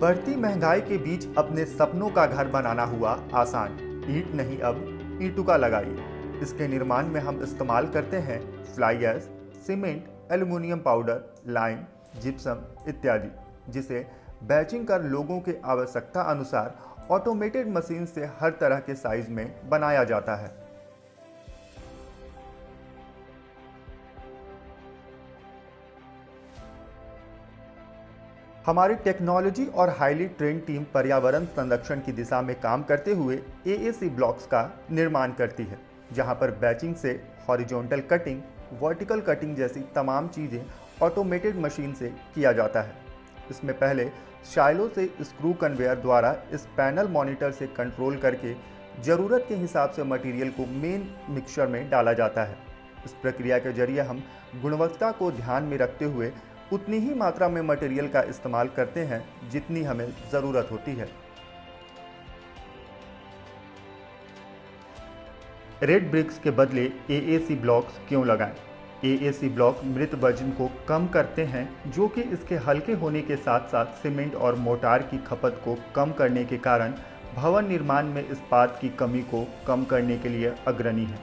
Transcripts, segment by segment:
बढ़ती महँगाई के बीच अपने सपनों का घर बनाना हुआ आसान। ईट नहीं अब ईंटुका लगाइए। इसके निर्माण में हम इस्तेमाल करते हैं ash cement aluminium powder lime gypsum इत्यादि, जिसे बैचिंग कर लोगों के आवश्यकता अनुसार ऑटोमेटेड मशीन से हर तरह के साइज़ में बनाया जाता है। हमारी टेक्नोलॉजी और हाईली ट्रेन टीम पर्यावरण संरक्षण की दिशा में काम करते हुए एएसी ब्लॉक्स का निर्माण करती है, जहाँ पर बैचिंग से हॉरिजॉन्टल कटिंग वर्टिकल कटिंग जैसी तमाम चीज़ें ऑटोमेटेड मशीन से किया जाता है। इसमें पहले शाइलो से स्क्रू कन्वेयर द्वारा इस पैनल मॉनिटर से कंट्रोल करके ज़रूरत के हिसाब से मटेरियल को मेन मिक्सचर में डाला जाता है। इस प्रक्रिया के ज़रिए हम गुणवत्ता को ध्यान में रखते हुए उतनी ही मात्रा में मटेरियल का इस्तेमाल करते हैं, जितनी हमें ज़रूरत होती है। रेड ब्रिक्स के बदले एएसी ब्लॉक्स क्यों लगाएँ? एएसी ब्लॉक मृत वज़न को कम करते हैं, जो कि इसके हल्के होने के साथ साथ सीमेंट और मोटार की खपत को कम करने के कारण भवन निर्माण में इस्पात की कमी को कम करने के लिए अग्रणी है।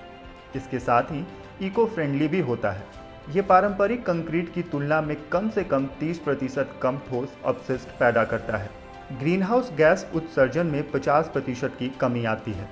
इसके साथ ही इको फ्रेंडली भी होता है। ये पारंपरिक कंक्रीट की तुलना में कम से कम 30 प्रतिशत कम ठोस अपशिष्ट पैदा करता है। ग्रीनहाउस गैस उत्सर्जन में 50 प्रतिशत की कमी आती है।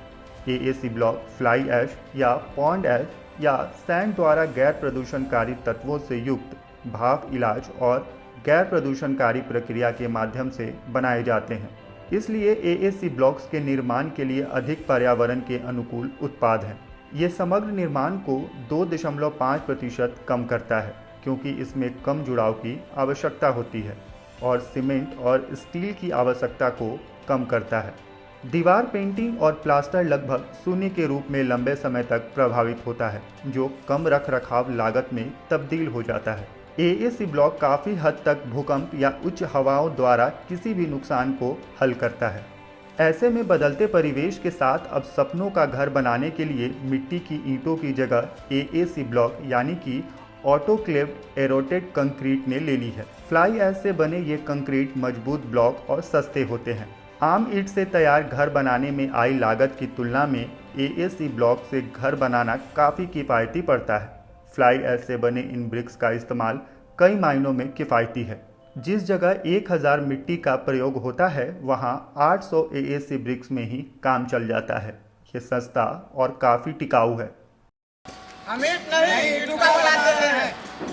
एएसी ब्लॉक, फ्लाई ऐश या पॉन्ड ऐश या सैंड द्वारा गैर प्रदूषणकारी तत्वों से युक्त भाप इलाज और गैर प्रदूषणकारी प्रक्रिया के माध्यम से बनाए जाते हैं। इसलिए एएसी ब्लॉक्स के निर्माण के लिए अधिक पर्यावरण के अनुकूल उत्पाद हैं। ये समग्र निर्माण को 2.5 प्रतिशत कम करता है, क्योंकि इसमें कम जुड़ाव की आवश्यकता होती है और सीमेंट और स्टील की आवश्यकता को कम करता है। दीवार पेंटिंग और प्लास्टर लगभग शून्य के रूप में लंबे समय तक प्रभावित होता है, जो कम रख रखाव लागत में तब्दील हो जाता है। एएसी ब्लॉक काफ़ी हद तक भूकंप या उच्च हवाओं द्वारा किसी भी नुकसान को हल करता है। ऐसे में बदलते परिवेश के साथ अब सपनों का घर बनाने के लिए मिट्टी की ईंटों की जगह एएसी ब्लॉक यानी कि ऑटोक्लेव एरोटेड कंक्रीट ने ले ली है। फ्लाई ऐश से बने ये कंक्रीट मज़बूत ब्लॉक और सस्ते होते हैं। आम ईट से तैयार घर बनाने में आई लागत की तुलना में एएसी ब्लॉक से घर बनाना काफ़ी किफ़ायती पड़ता है। फ्लाई ऐश से बने इन ब्रिक्स का इस्तेमाल कई मायनों में किफ़ायती है। जिस जगह 1000 मिट्टी का प्रयोग होता है वहाँ 800 सी ब्रिक्स में ही काम चल जाता है। ये सस्ता और काफ़ी टिकाऊ है। हम नहीं, नहीं नहीं, नहीं, नहीं, नहीं, नहीं, हैं।